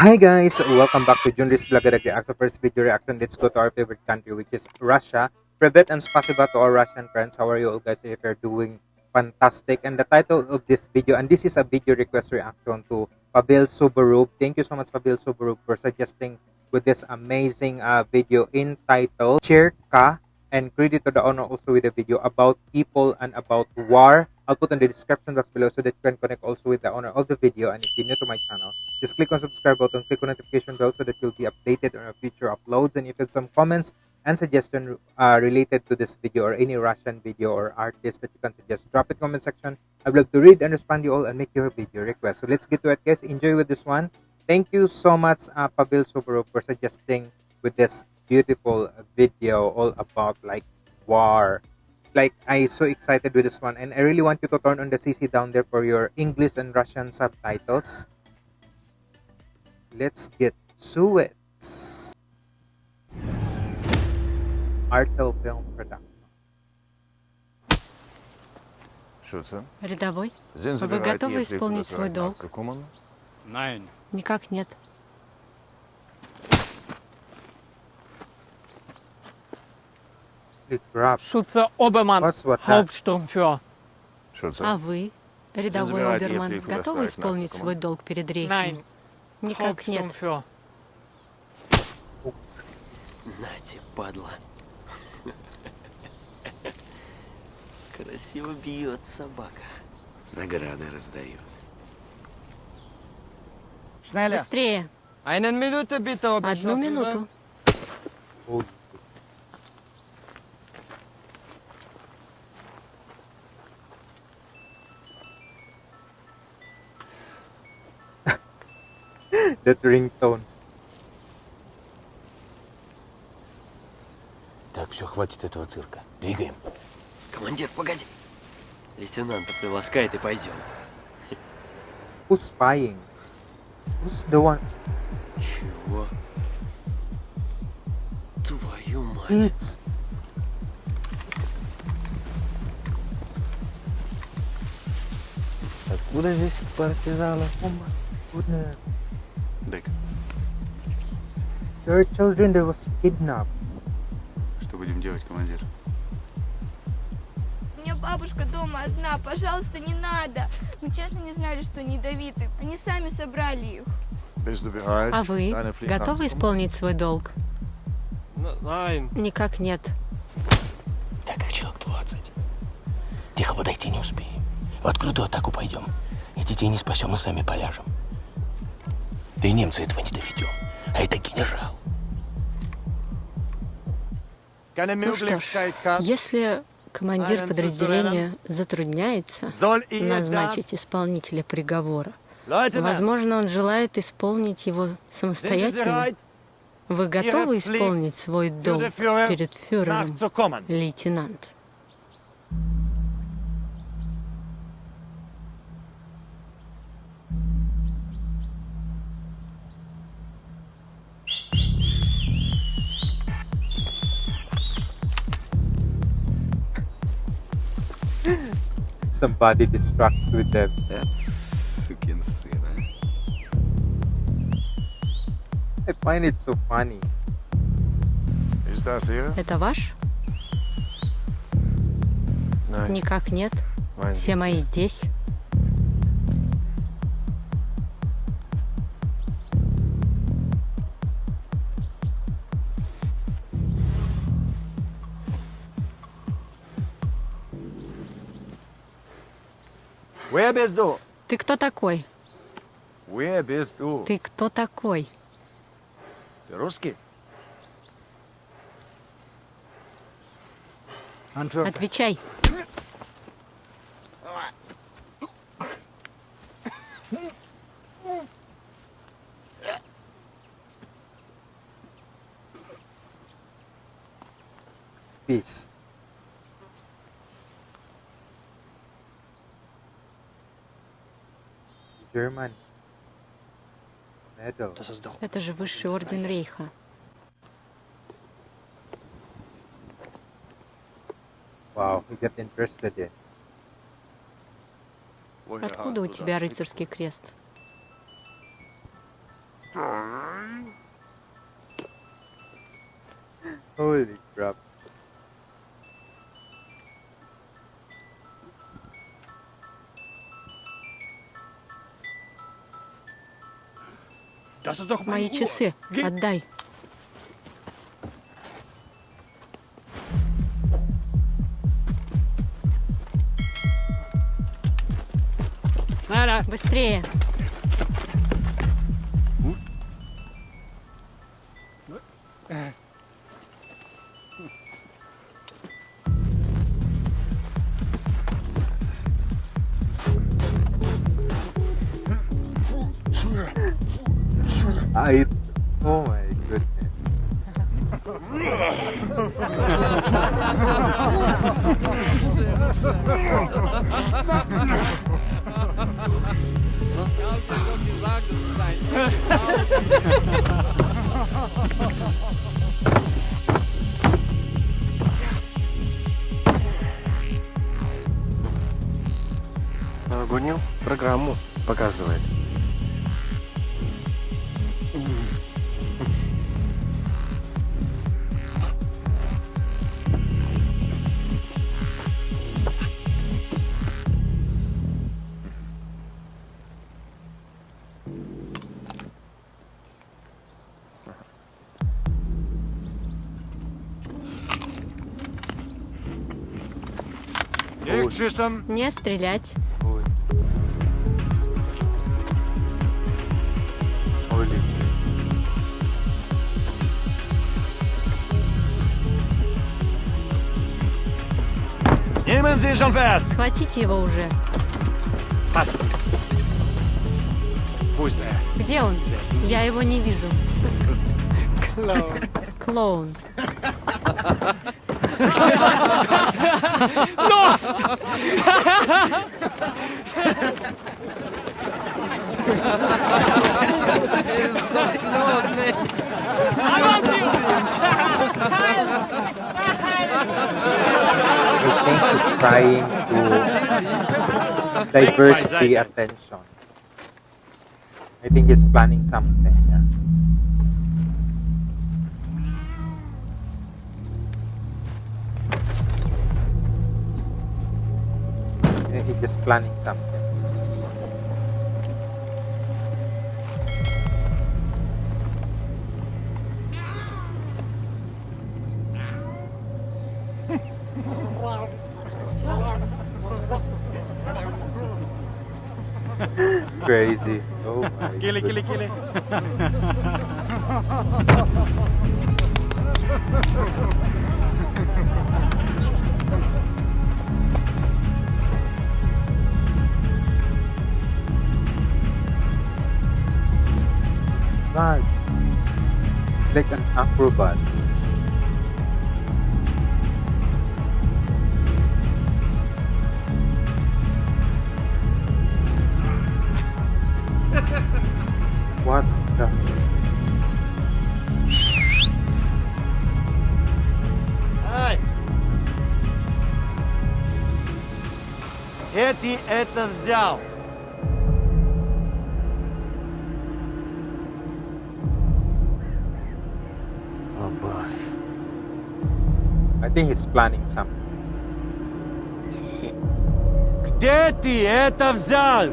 Hi guys, welcome back to Junris Vlogger Reaction. First video reaction, let's go to our favorite country which is Russia. Privet and spasiba to our Russian friends. How are you all guys? If you're doing fantastic. And the title of this video, and this is a video request reaction to Pavel Suborov. Thank you so much Pavel Suborov for suggesting with this amazing uh, video entitled Cherka and credit to the owner also with the video about people and about war. I'll put in the description box below so that you can connect also with the owner of the video. And if you're new to my channel, just click on subscribe button, click on notification bell so that you'll be updated on our future uploads. And if you have some comments and suggestion uh, related to this video or any Russian video or artist that you can suggest, drop it in the comment section. I'd love to read and respond to you all and make your video request. So let's get to it guys. Enjoy with this one. Thank you so much uh, Pavel Suborov for suggesting with this beautiful video all about like war like i so excited with this one and i really want you to turn on the cc down there for your english and russian subtitles let's get to it artel film production Що це? Рядовой? Зін Вы забирає готовы ті, исполнить які свой розбирають долг? націю Кумана? Nein. Никак нет. Шутце Оберман, Hauptsturmführer. А вы, рядовой Оберман, готовы исполнить свой долг перед рейхом? Nein. Никак нет. Нате, падла. Красиво бьет собака. Награды раздают. Быстрее. Одну минуту. That ringtone Так, все, хватит этого цирка. Двигаем. Командир, погоди. Лейтенанта приласкает и пойдем. who's spying who's the one Чего? Твою мать. it's Откуда здесь партизаны? oh Дик, there are children that was kidnapped что будем делать, командир? У меня бабушка дома одна, пожалуйста, не надо. Мы честно не знали, что они ядовиты. Они сами собрали их. А вы, готовы исполнить свой долг? Никак нет. Так, их человек 20. Тихо подойти не успеем. В открытую атаку пойдем. И детей не спасем, мы сами поляжем. Да и немцы этого не доведем. А это генерал. Keine Ну что ж, если командир подразделения затрудняется назначить исполнителя приговора, возможно, он желает исполнить его самостоятельно, вы готовы исполнить свой долг перед фюрером, лейтенант? Somebody distracts with them Сукин сын, i find it so funny Ist das ihr? Это ваш? Nein, Никак нет. Все мои здесь. Ты кто такой? Ты кто такой? Ты русский? Отвечай. Peace. Это же высший орден Рейха. wow he got interested in Откуда у тебя рыцарский крест? Holy crap. Мои часы. Отдай. Schneller. А и... О май goodness. Гунил программу показывает. Не стрелять. Схватите его уже. Где он? Я его не вижу. Клоун. Клоун. Los! I think he's trying to diverse the attention. I think he's planning something. yeah. He's just planning something. Crazy. Oh my Kili, kili, goodness. kili. God. It's like an acrobat. what the? Где ты это взял? think he's planning something. Где ты это взял?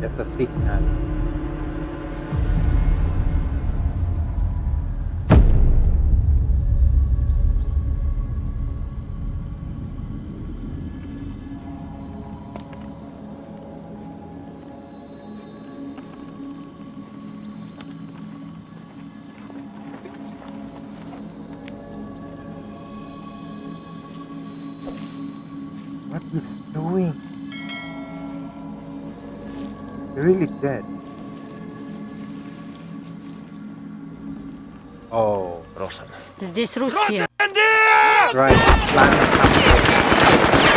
That's a signal. he's doing? Really dead. Oh, Здесь русские. that's right. He's planning something.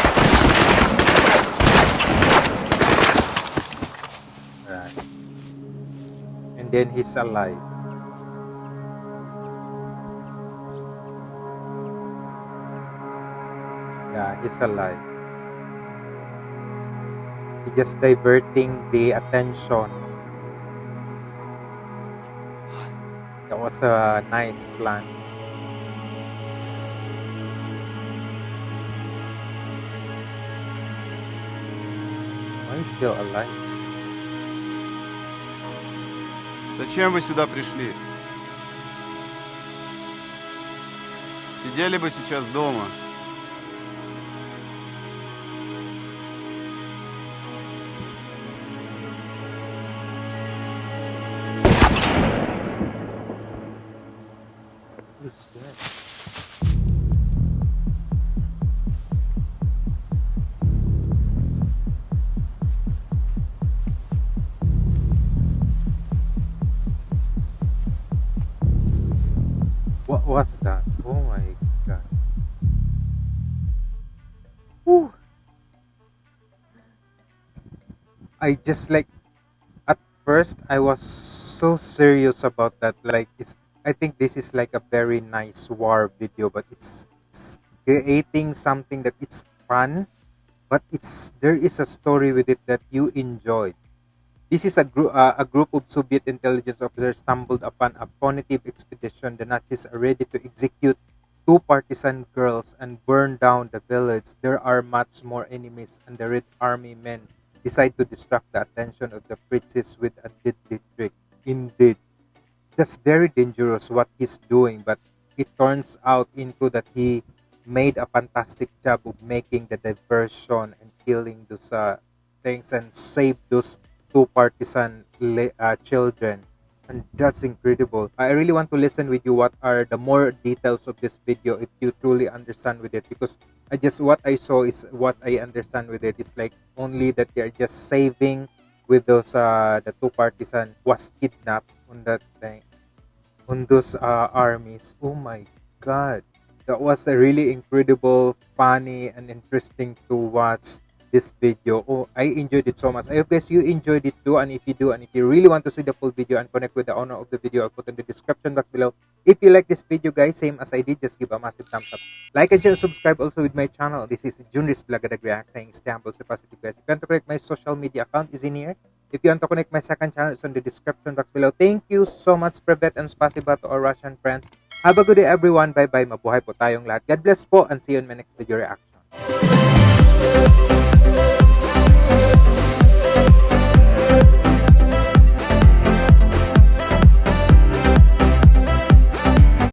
Right. And then he's alive. Yeah, he's alive. Just diverting the attention. That was a nice plan. Why is still alive? Зачем вы сюда пришли? Сидели бы сейчас дома. What was that? Oh my god. Whew. I just like at first I was so serious about that. Like it's I think this is like a very nice war video, but it's, it's creating something that it's fun, but it's there is a story with it that you enjoyed. This is a, group uh, a group of Soviet intelligence officers stumbled upon a punitive expedition. The Nazis are ready to execute two partisan girls and burn down the village. There are much more enemies, and the Red Army men decide to distract the attention of the princess with a deadly trick. Indeed, that's very dangerous what he's doing, but it turns out into that he made a fantastic job of making the diversion and killing those uh, things and save those two partisan uh, children and that's incredible. I really want to listen with you what are the more details of this video if you truly understand with it because i just what i saw is what i understand with it. Is like only that they're just saving with those uh the two partisan was kidnapped on that thing on those uh, armies. Oh my god. That was a really incredible funny and interesting to watch this video. Oh, I enjoyed it so much. I hope guys you enjoyed it too. And if you do, and if you really want to see the full video and connect with the owner of the video, I'll put in the description box below. If you like this video, guys, same as I did, just give a massive thumbs up. Like and share, subscribe also with my channel. This is Junris Blagadag React saying stay humble, stay positive, guys. If you want to connect my social media account is in here. If you want to connect my second channel, it's on the description box below. Thank you so much, Privet and Spasiba to our Russian friends. Have a good day, everyone. Bye-bye. Mabuhay po tayong lahat. God bless po and see you in my next video reaction.